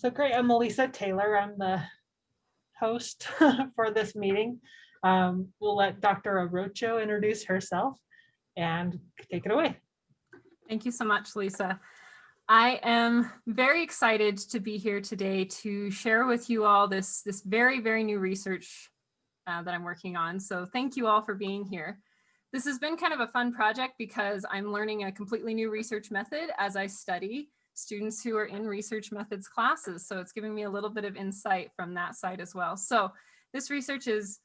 So great, I'm Melissa Taylor. I'm the host for this meeting. Um, we'll let Dr. Arocho introduce herself and take it away. Thank you so much, Lisa. I am very excited to be here today to share with you all this, this very, very new research uh, that I'm working on. So thank you all for being here. This has been kind of a fun project because I'm learning a completely new research method as I study students who are in research methods classes. So it's giving me a little bit of insight from that side as well. So this research is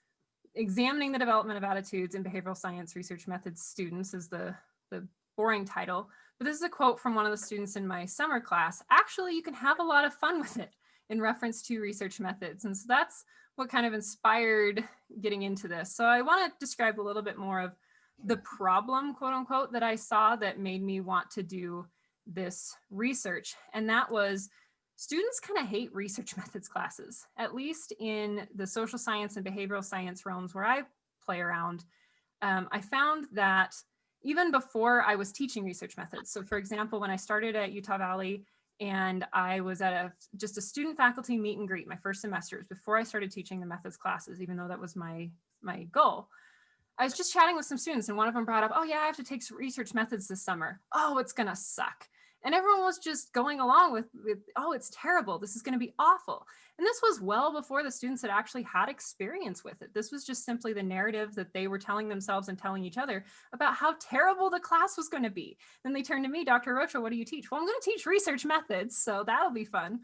examining the development of attitudes in behavioral science research methods students is the, the boring title. But this is a quote from one of the students in my summer class. Actually, you can have a lot of fun with it in reference to research methods. And so that's what kind of inspired getting into this. So I want to describe a little bit more of the problem, quote unquote, that I saw that made me want to do this research. And that was students kind of hate research methods classes, at least in the social science and behavioral science realms where I play around. Um, I found that even before I was teaching research methods. So for example, when I started at Utah Valley and I was at a just a student faculty meet and greet my first semesters before I started teaching the methods classes, even though that was my, my goal. I was just chatting with some students and one of them brought up, oh yeah, I have to take research methods this summer. Oh, it's gonna suck. And everyone was just going along with, with oh, it's terrible. This is gonna be awful. And this was well before the students had actually had experience with it. This was just simply the narrative that they were telling themselves and telling each other about how terrible the class was gonna be. Then they turned to me, Dr. Arocho, what do you teach? Well, I'm gonna teach research methods, so that'll be fun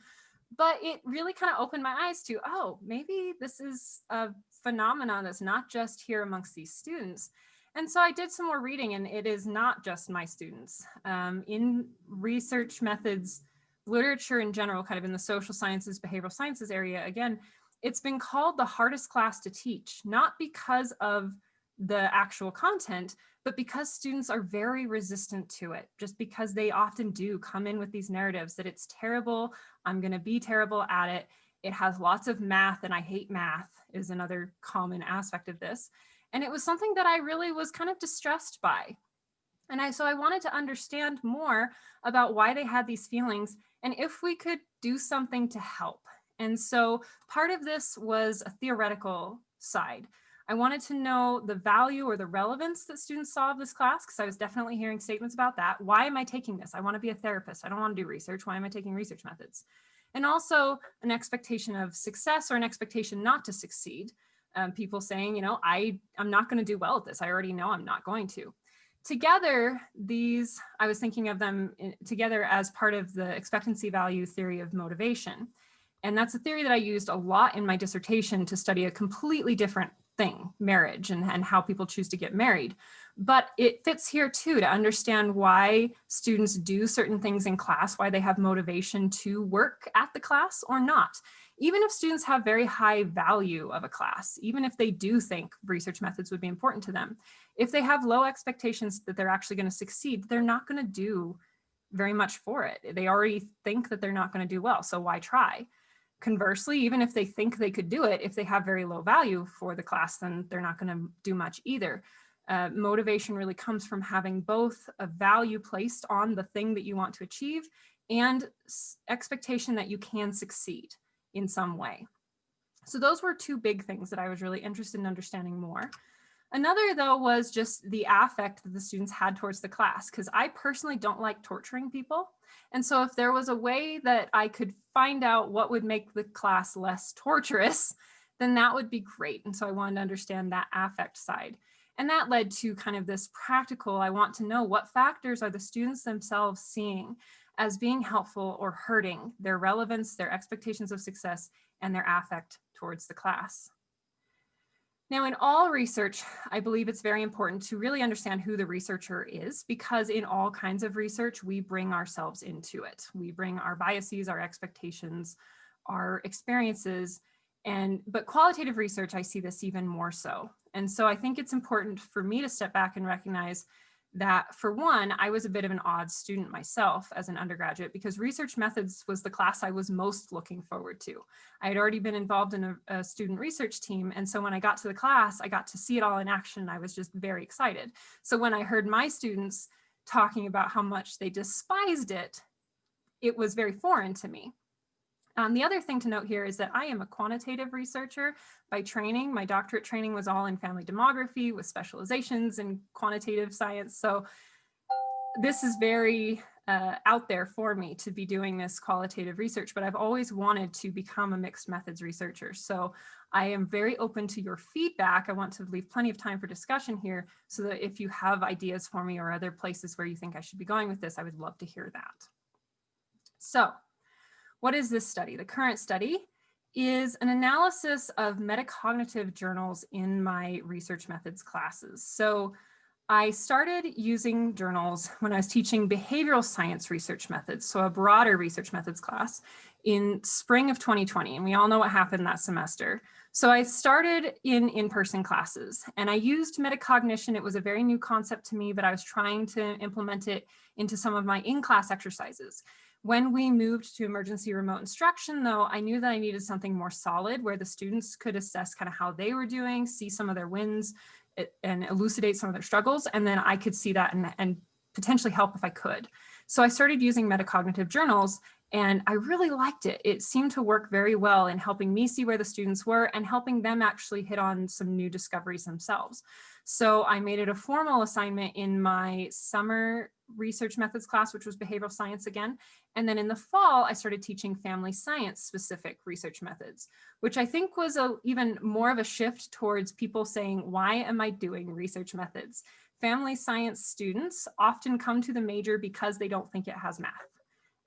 but it really kind of opened my eyes to, oh, maybe this is a phenomenon that's not just here amongst these students. And so I did some more reading and it is not just my students. Um, in research methods, literature in general, kind of in the social sciences, behavioral sciences area, again, it's been called the hardest class to teach, not because of the actual content, but because students are very resistant to it, just because they often do come in with these narratives that it's terrible, I'm gonna be terrible at it, it has lots of math and I hate math is another common aspect of this. And it was something that I really was kind of distressed by. And I, so I wanted to understand more about why they had these feelings and if we could do something to help. And so part of this was a theoretical side. I wanted to know the value or the relevance that students saw of this class because I was definitely hearing statements about that. Why am I taking this? I want to be a therapist. I don't want to do research. Why am I taking research methods? and also an expectation of success or an expectation not to succeed. Um, people saying, you know, I, I'm not going to do well at this. I already know I'm not going to. Together, these, I was thinking of them in, together as part of the expectancy value theory of motivation. And that's a theory that I used a lot in my dissertation to study a completely different thing, marriage and, and how people choose to get married. But it fits here too to understand why students do certain things in class, why they have motivation to work at the class or not. Even if students have very high value of a class, even if they do think research methods would be important to them, if they have low expectations that they're actually going to succeed, they're not going to do very much for it. They already think that they're not going to do well, so why try? Conversely, even if they think they could do it, if they have very low value for the class, then they're not going to do much either. Uh, motivation really comes from having both a value placed on the thing that you want to achieve and expectation that you can succeed in some way. So those were two big things that I was really interested in understanding more. Another though was just the affect that the students had towards the class because I personally don't like torturing people. And so if there was a way that I could find out what would make the class less torturous, then that would be great. And so I wanted to understand that affect side. And that led to kind of this practical, I want to know what factors are the students themselves seeing as being helpful or hurting their relevance, their expectations of success, and their affect towards the class. Now, in all research, I believe it's very important to really understand who the researcher is because in all kinds of research, we bring ourselves into it. We bring our biases, our expectations, our experiences, and but qualitative research, I see this even more so. And so I think it's important for me to step back and recognize that for one, I was a bit of an odd student myself as an undergraduate because research methods was the class I was most looking forward to. I had already been involved in a, a, student research team. And so when I got to the class, I got to see it all in action. I was just very excited. So when I heard my students talking about how much they despised it, it was very foreign to me. Um, the other thing to note here is that I am a quantitative researcher by training. My doctorate training was all in family demography with specializations in quantitative science. So this is very uh, out there for me to be doing this qualitative research, but I've always wanted to become a mixed methods researcher. So I am very open to your feedback. I want to leave plenty of time for discussion here so that if you have ideas for me or other places where you think I should be going with this, I would love to hear that. So what is this study? The current study is an analysis of metacognitive journals in my research methods classes. So I started using journals when I was teaching behavioral science research methods, so a broader research methods class in spring of 2020, and we all know what happened that semester. So I started in in-person classes and I used metacognition. It was a very new concept to me, but I was trying to implement it into some of my in-class exercises. When we moved to emergency remote instruction, though, I knew that I needed something more solid where the students could assess kind of how they were doing, see some of their wins, eh, and elucidate some of their struggles. And then I could see that and, and potentially help if I could. So I started using metacognitive journals and I really liked it. It seemed to work very well in helping me see where the students were and helping them actually hit on some new discoveries themselves. So I made it a formal assignment in my summer research methods class, which was behavioral science again. And then in the fall, I started teaching family science specific research methods, which I think was a, even more of a shift towards people saying, why am I doing research methods? Family science students often come to the major because they don't think it has math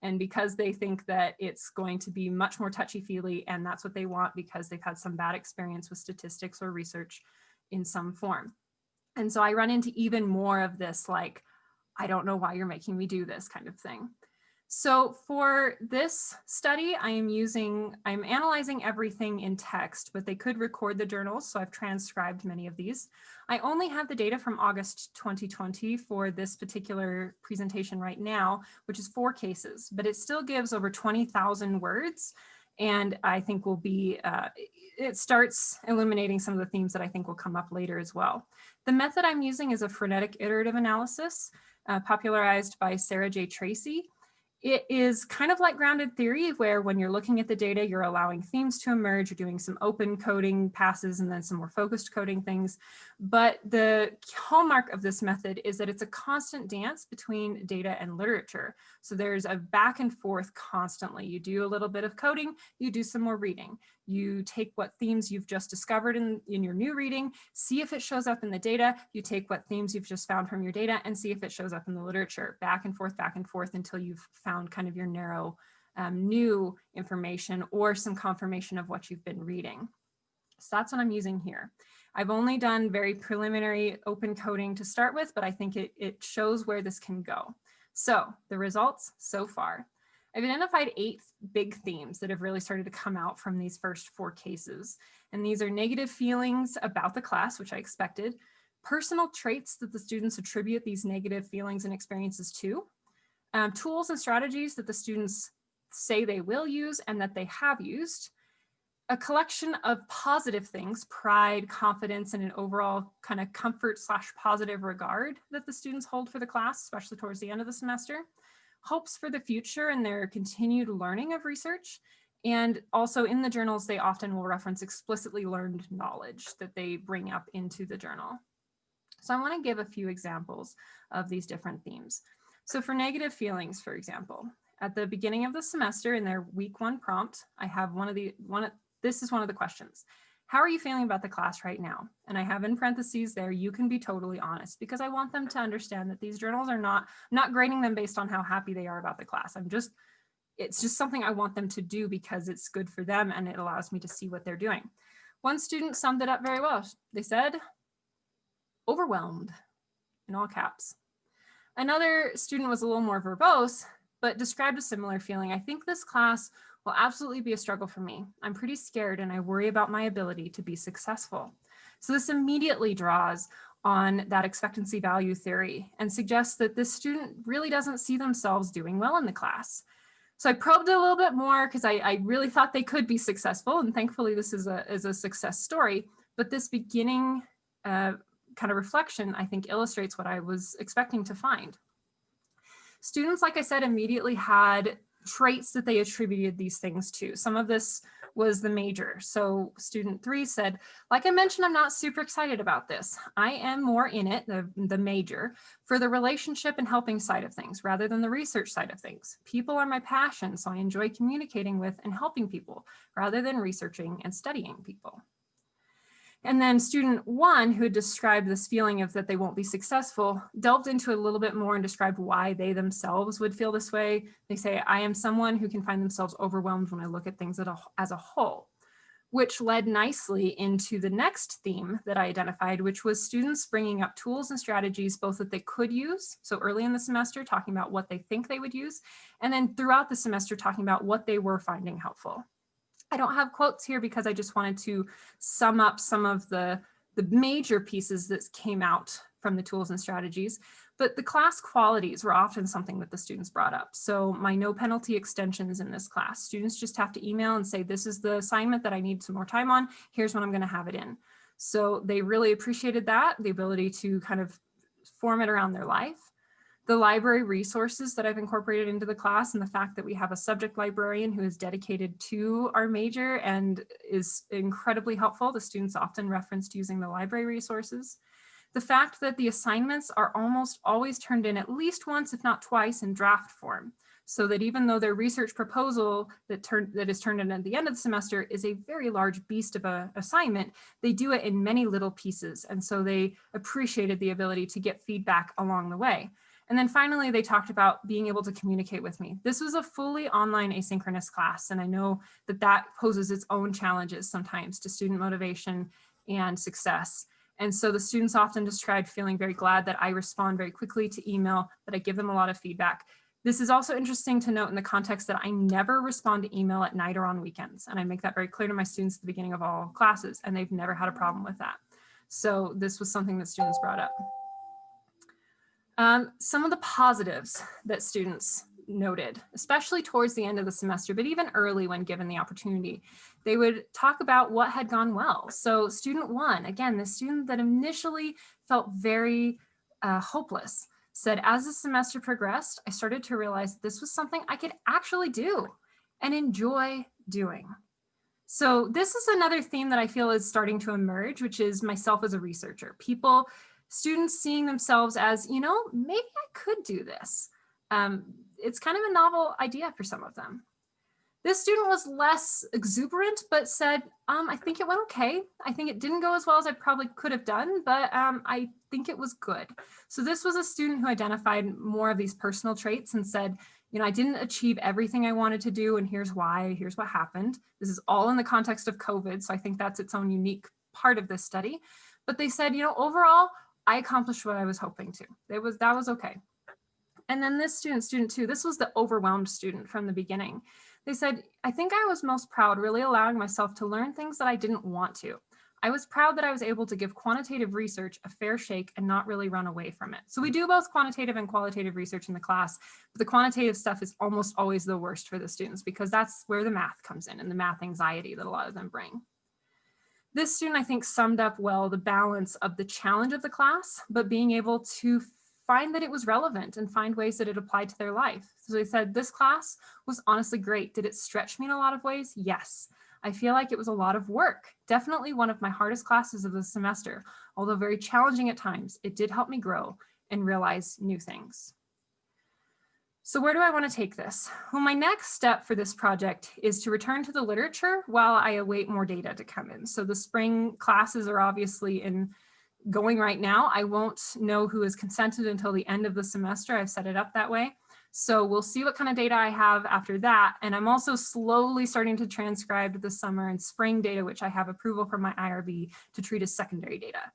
and because they think that it's going to be much more touchy-feely and that's what they want because they've had some bad experience with statistics or research in some form. And so I run into even more of this like, I don't know why you're making me do this kind of thing. So for this study, I am using, I'm analyzing everything in text, but they could record the journals. So I've transcribed many of these. I only have the data from August 2020 for this particular presentation right now, which is four cases, but it still gives over 20,000 words. And I think will be, uh, it starts illuminating some of the themes that I think will come up later as well. The method I'm using is a phronetic iterative analysis uh, popularized by Sarah J. Tracy. It is kind of like grounded theory where when you're looking at the data, you're allowing themes to emerge, you're doing some open coding passes and then some more focused coding things. But the hallmark of this method is that it's a constant dance between data and literature. So there's a back and forth constantly. You do a little bit of coding, you do some more reading. You take what themes you've just discovered in, in your new reading, see if it shows up in the data. You take what themes you've just found from your data and see if it shows up in the literature, back and forth, back and forth until you've found kind of your narrow um, new information or some confirmation of what you've been reading. So that's what I'm using here. I've only done very preliminary open coding to start with, but I think it, it shows where this can go. So the results so far. I've identified eight big themes that have really started to come out from these first four cases. And these are negative feelings about the class, which I expected, personal traits that the students attribute these negative feelings and experiences to, um, tools and strategies that the students say they will use and that they have used, a collection of positive things, pride, confidence, and an overall kind of comfort slash positive regard that the students hold for the class, especially towards the end of the semester, hopes for the future and their continued learning of research. And also in the journals, they often will reference explicitly learned knowledge that they bring up into the journal. So I wanna give a few examples of these different themes. So for negative feelings, for example, at the beginning of the semester in their week one prompt, I have one of the, one, this is one of the questions. How are you feeling about the class right now? And I have in parentheses there, you can be totally honest because I want them to understand that these journals are not, not grading them based on how happy they are about the class. I'm just, it's just something I want them to do because it's good for them and it allows me to see what they're doing. One student summed it up very well. They said, overwhelmed in all caps. Another student was a little more verbose, but described a similar feeling. I think this class will absolutely be a struggle for me. I'm pretty scared and I worry about my ability to be successful. So this immediately draws on that expectancy value theory and suggests that this student really doesn't see themselves doing well in the class. So I probed a little bit more because I, I, really thought they could be successful. And thankfully this is a, is a success story. But this beginning uh, kind of reflection, I think illustrates what I was expecting to find. Students, like I said, immediately had traits that they attributed these things to. Some of this was the major. So student three said, like I mentioned, I'm not super excited about this. I am more in it, the, the major, for the relationship and helping side of things rather than the research side of things. People are my passion, so I enjoy communicating with and helping people rather than researching and studying people. And then student one, who described this feeling of that they won't be successful, delved into a little bit more and described why they themselves would feel this way. They say, I am someone who can find themselves overwhelmed when I look at things as a whole, which led nicely into the next theme that I identified, which was students bringing up tools and strategies, both that they could use. So early in the semester, talking about what they think they would use, and then throughout the semester, talking about what they were finding helpful. I don't have quotes here because I just wanted to sum up some of the, the major pieces that came out from the tools and strategies, but the class qualities were often something that the students brought up. So my no penalty extensions in this class, students just have to email and say, this is the assignment that I need some more time on, here's when I'm gonna have it in. So they really appreciated that, the ability to kind of form it around their life the library resources that I've incorporated into the class and the fact that we have a subject librarian who is dedicated to our major and is incredibly helpful. The students often referenced using the library resources. The fact that the assignments are almost always turned in at least once, if not twice, in draft form. So that even though their research proposal that, turn, that is turned in at the end of the semester is a very large beast of a assignment, they do it in many little pieces. And so they appreciated the ability to get feedback along the way. And then finally, they talked about being able to communicate with me. This was a fully online asynchronous class, and I know that that poses its own challenges sometimes to student motivation and success. And so the students often described feeling very glad that I respond very quickly to email, that I give them a lot of feedback. This is also interesting to note in the context that I never respond to email at night or on weekends. And I make that very clear to my students at the beginning of all classes, and they've never had a problem with that. So this was something that students brought up. Um, some of the positives that students noted, especially towards the end of the semester, but even early when given the opportunity, they would talk about what had gone well. So student one, again, the student that initially felt very uh, hopeless, said, as the semester progressed, I started to realize this was something I could actually do and enjoy doing. So this is another theme that I feel is starting to emerge, which is myself as a researcher. People students seeing themselves as, you know, maybe I could do this. Um, it's kind of a novel idea for some of them. This student was less exuberant, but said, um, I think it went okay. I think it didn't go as well as I probably could have done, but um, I think it was good. So this was a student who identified more of these personal traits and said, you know, I didn't achieve everything I wanted to do and here's why, here's what happened. This is all in the context of COVID. So I think that's its own unique part of this study. But they said, you know, overall, I accomplished what I was hoping to. It was that was okay. And then this student, student two, this was the overwhelmed student from the beginning. They said, I think I was most proud really allowing myself to learn things that I didn't want to. I was proud that I was able to give quantitative research a fair shake and not really run away from it. So we do both quantitative and qualitative research in the class, but the quantitative stuff is almost always the worst for the students because that's where the math comes in and the math anxiety that a lot of them bring. This student, I think, summed up well the balance of the challenge of the class, but being able to find that it was relevant and find ways that it applied to their life. So they said, this class was honestly great. Did it stretch me in a lot of ways? Yes. I feel like it was a lot of work. Definitely one of my hardest classes of the semester. Although very challenging at times, it did help me grow and realize new things. So where do I want to take this? Well, my next step for this project is to return to the literature while I await more data to come in. So the spring classes are obviously in going right now. I won't know who is consented until the end of the semester. I've set it up that way. So we'll see what kind of data I have after that. And I'm also slowly starting to transcribe the summer and spring data, which I have approval from my IRB to treat as secondary data.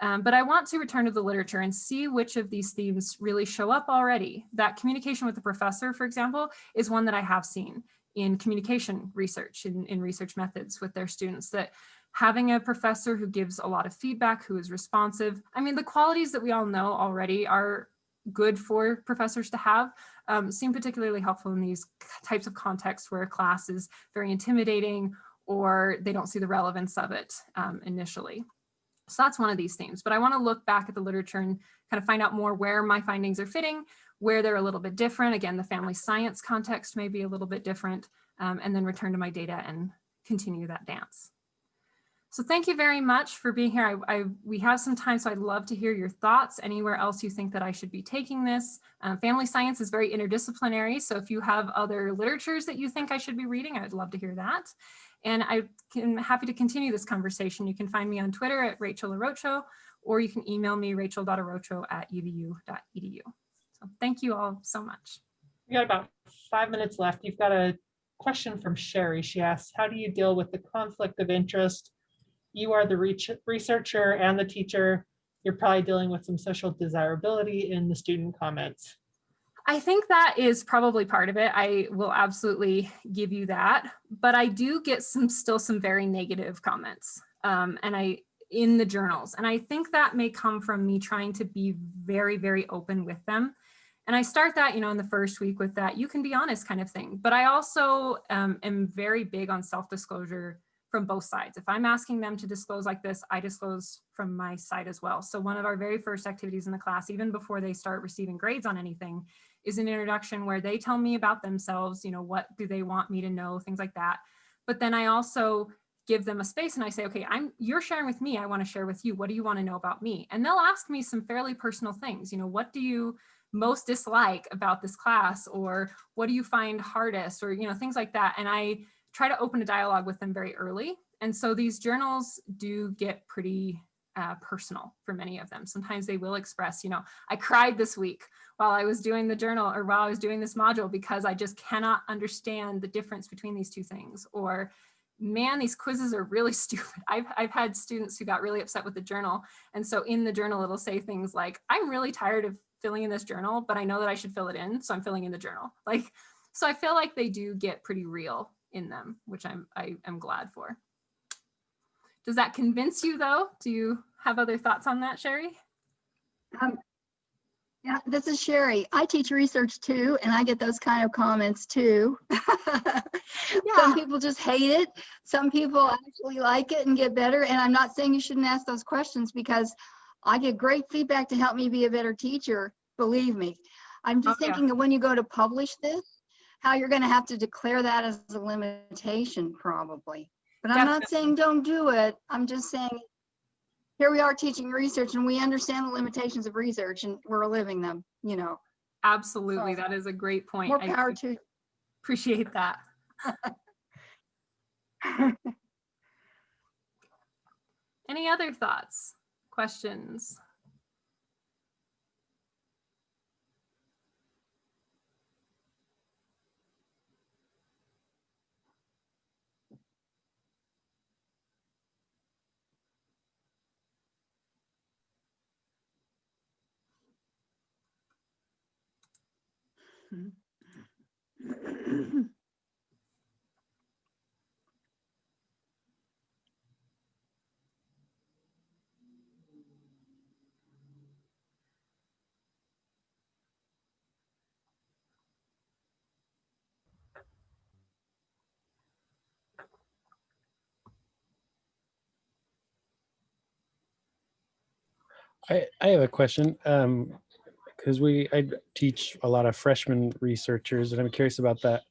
Um, but I want to return to the literature and see which of these themes really show up already. That communication with the professor, for example, is one that I have seen in communication research, in, in research methods with their students, that having a professor who gives a lot of feedback, who is responsive. I mean, the qualities that we all know already are good for professors to have um, seem particularly helpful in these types of contexts where a class is very intimidating or they don't see the relevance of it um, initially. So that's one of these themes, but I want to look back at the literature and kind of find out more where my findings are fitting, where they're a little bit different. Again, the family science context may be a little bit different, um, and then return to my data and continue that dance. So thank you very much for being here. I, I, we have some time, so I'd love to hear your thoughts. Anywhere else you think that I should be taking this. Um, family science is very interdisciplinary, so if you have other literatures that you think I should be reading, I'd love to hear that. And I am happy to continue this conversation. You can find me on Twitter at Rachel Arocho, or you can email me rachel.arocho at uvu.edu. So thank you all so much. We got about five minutes left. You've got a question from Sherry. She asks, how do you deal with the conflict of interest? You are the researcher and the teacher. You're probably dealing with some social desirability in the student comments. I think that is probably part of it. I will absolutely give you that, but I do get some still some very negative comments um, and I in the journals. And I think that may come from me trying to be very, very open with them. And I start that, you know, in the first week with that, you can be honest kind of thing. But I also um, am very big on self-disclosure from both sides. If I'm asking them to disclose like this, I disclose from my side as well. So one of our very first activities in the class, even before they start receiving grades on anything, is an introduction where they tell me about themselves, you know, what do they want me to know, things like that. But then I also give them a space and I say, okay, I'm you're sharing with me, I want to share with you. What do you want to know about me? And they'll ask me some fairly personal things, you know, what do you most dislike about this class or what do you find hardest or you know things like that and I try to open a dialogue with them very early and so these journals do get pretty uh, personal for many of them sometimes they will express you know I cried this week while I was doing the journal or while I was doing this module because I just cannot understand the difference between these two things or man, these quizzes are really stupid. I've, I've had students who got really upset with the journal. And so in the journal, it'll say things like, I'm really tired of filling in this journal, but I know that I should fill it in. So I'm filling in the journal. Like, so I feel like they do get pretty real in them, which I'm, I am glad for. Does that convince you though? Do you have other thoughts on that, Sherry? Um, yeah, this is Sherry. I teach research too, and I get those kind of comments too. Some people just hate it. Some people actually like it and get better. And I'm not saying you shouldn't ask those questions because I get great feedback to help me be a better teacher. Believe me. I'm just Oh, yeah. thinking that when you go to publish this, how you're going to have to declare that as a limitation probably. But I'm not saying don't do it. I'm just saying here we are teaching research and we understand the limitations of research and we're living them, you know, Absolutely. So, That is a great point. more I power to. appreciate that. Any other thoughts, questions? I, I have a question. Um, because we I teach a lot of freshman researchers, and I'm curious about that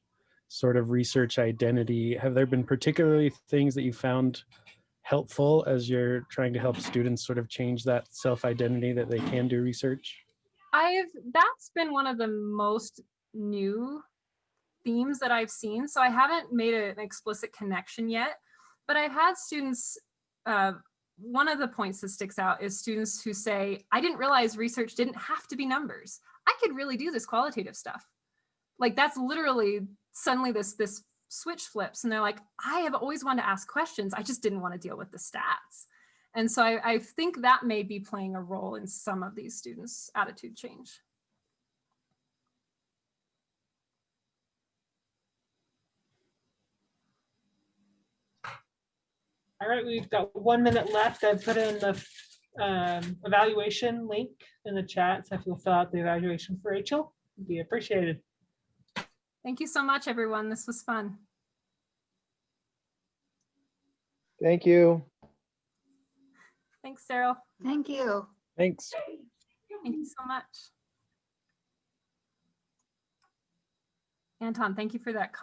sort of research identity. Have there been particularly things that you found helpful as you're trying to help students sort of change that self-identity that they can do research? I've that's been one of the most new themes that I've seen. So I haven't made an explicit connection yet, but I've had students. Uh, one of the points that sticks out is students who say, "I didn't realize research didn't have to be numbers. I could really do this qualitative stuff." Like that's literally suddenly this this switch flips, and they're like, "I have always wanted to ask questions. I just didn't want to deal with the stats." And so I, I think that may be playing a role in some of these students' attitude change. All right, we've got one minute left. I put in the um, evaluation link in the chat. So if you'll fill out the evaluation for Rachel, it'd be appreciated. Thank you so much, everyone. This was fun. Thank you. Thanks, Daryl. Thank you. Thanks. Thank you so much. Anton, thank you for that